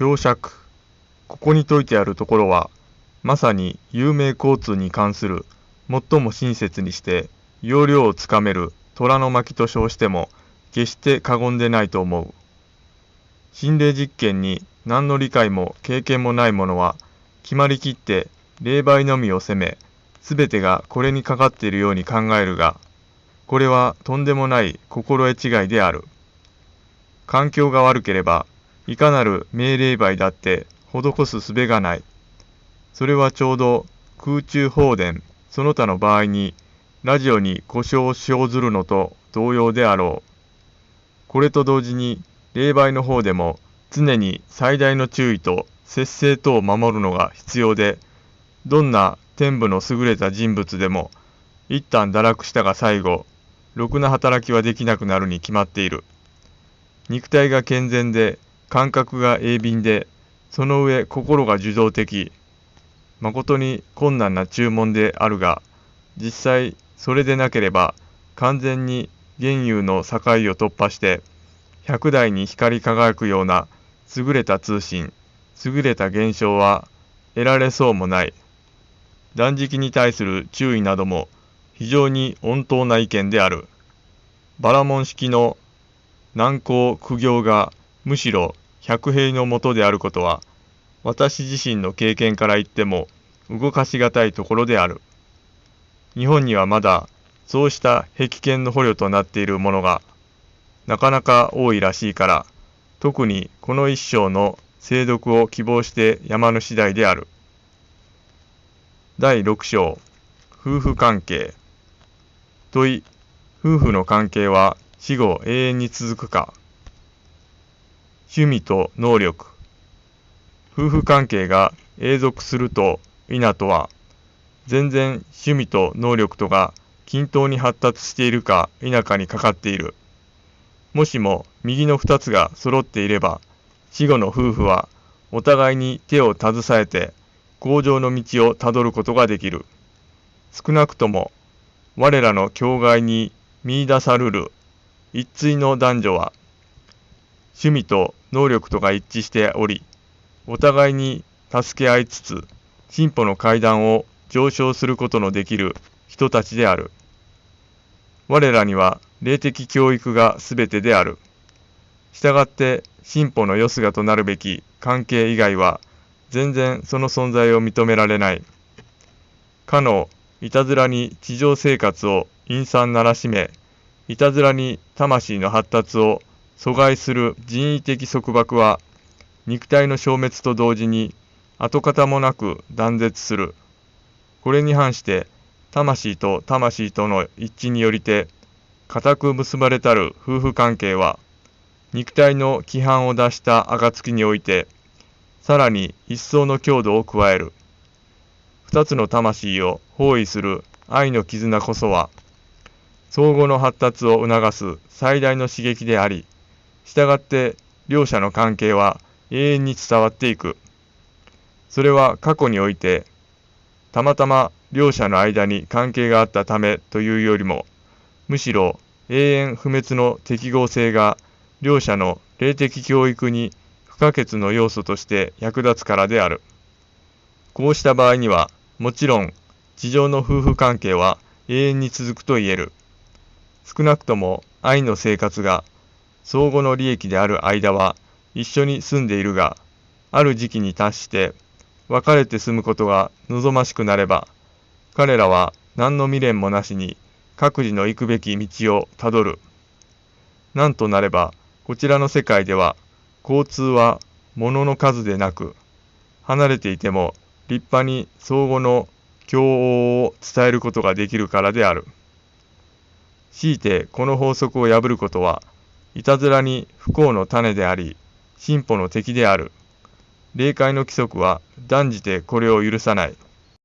表釈。ここに説いてあるところは、まさに有名交通に関する最も親切にして要領をつかめる虎の巻と称しても決して過言でないと思う。心霊実験に何の理解も経験もない者は決まりきって霊媒のみを責め、すべてがこれにかかっているように考えるが、これはとんでもない心得違いである。環境が悪ければ、いかなる命令媒だって施す術がない。それはちょうど空中放電その他の場合にラジオに故障を生ずるのと同様であろう。これと同時に霊媒の方でも常に最大の注意と節制とを守るのが必要で、どんな天部の優れた人物でも一旦堕落したが最後、ろくな働きはできなくなるに決まっている。肉体が健全で、感覚が鋭敏で、その上心が受動的。誠に困難な注文であるが、実際それでなければ完全に現有の境を突破して、100台に光り輝くような優れた通信、優れた現象は得られそうもない。断食に対する注意なども非常に穏当な意見である。バラモン式の難攻苦行がむしろ百兵のもとであることは私自身の経験から言っても動かしがたいところである。日本にはまだそうした壁剣の捕虜となっているものがなかなか多いらしいから、特にこの一章の精読を希望して山の次第である。第6章夫婦関係問い夫婦の関係は死後永遠に続くか趣味と能力。夫婦関係が永続すると否とは全然趣味と能力とが均等に発達しているか否かにかかっている。もしも右の2つが揃っていれば死後の夫婦はお互いに手を携えて向上の道をたどることができる。少なくとも我らの境外に見出さるる一対の男女は趣味と能力とが一致しておりお互いに助け合いつつ進歩の階段を上昇することのできる人たちである。我らには霊的教育が全てである。したがって進歩のよすがとなるべき関係以外は全然その存在を認められない。かのいたずらに地上生活を陰惨ならしめいたずらに魂の発達を阻害する人為的束縛は肉体の消滅と同時に跡形もなく断絶する。これに反して魂と魂との一致によりて固く結ばれたる夫婦関係は肉体の規範を出した暁においてさらに一層の強度を加える。二つの魂を包囲する愛の絆こそは相互の発達を促す最大の刺激であり従って両者の関係は永遠に伝わっていくそれは過去においてたまたま両者の間に関係があったためというよりもむしろ永遠不滅の適合性が両者の霊的教育に不可欠の要素として役立つからである。こうした場合には、もちろん、地上の夫婦関係は永遠に続くと言える。少なくとも愛の生活が相互の利益である間は一緒に住んでいるが、ある時期に達して別れて住むことが望ましくなれば、彼らは何の未練もなしに各自の行くべき道をたどる。なんとなれば、こちらの世界では、交通は物の数でなく、離れていても立派に相互の共応を伝えることができるからである。強いてこの法則を破ることは、いたずらに不幸の種であり、進歩の敵である。霊界の規則は断じてこれを許さない。